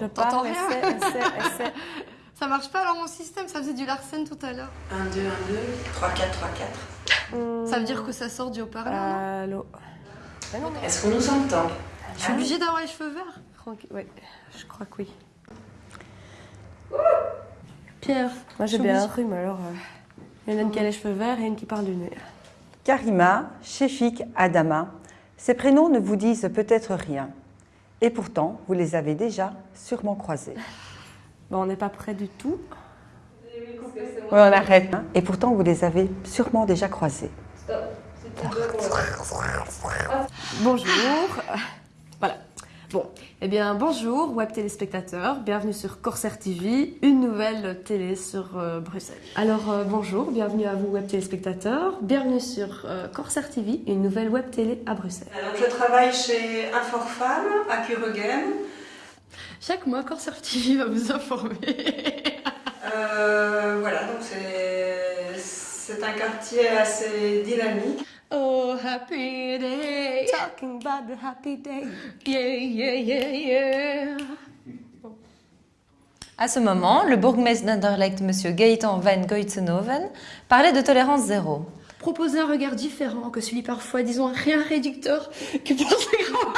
Je parle, rien essaie, essaie, essaie. Ça marche pas alors mon système, ça faisait du Larsen tout à l'heure. 1, 2, 1, 2, 3, 4, 3, 4. Hmm, Ça veut dire que ça sort du haut-parleur non? Allô mais... Est-ce qu'on nous entend? Je suis obligée d'avoir les cheveux verts Tranquille, oui, je crois que oui. Pierre, Moi j'ai bien un suis rhume alors. euh, Il y en a une qui a les cheveux verts et une qui parle du nez. Karima, Shefik, Adama, ces prénoms ne vous disent peut-être rien. Et pourtant, vous les avez déjà sûrement croisés. Bon, on n'est pas près du tout. Oui, on arrête. hein. Et pourtant, vous les avez sûrement déjà croisés. Bonjour. Eh bien bonjour web téléspectateurs, bienvenue sur Corsair TV, une nouvelle télé sur euh, Bruxelles. Alors euh, bonjour, bienvenue à vous web téléspectateurs, bienvenue sur euh, Corsair TV, une nouvelle web télé à Bruxelles. Alors, je travaille chez Inforfam à Curregem. chaque mois Corsair TV va vous informer. Euh, voilà, donc c'est c'est un quartier assez dynamique. Oh happy day, Talking about the happy day. yeah yeah yeah yeah. À ce moment, le bourgmestre d'Anderlecht, M. Gaëtan van Goitzenhoven, parlait de tolérance zéro. Proposer un regard différent que celui parfois, disons, rien réducteur que pour ces grands.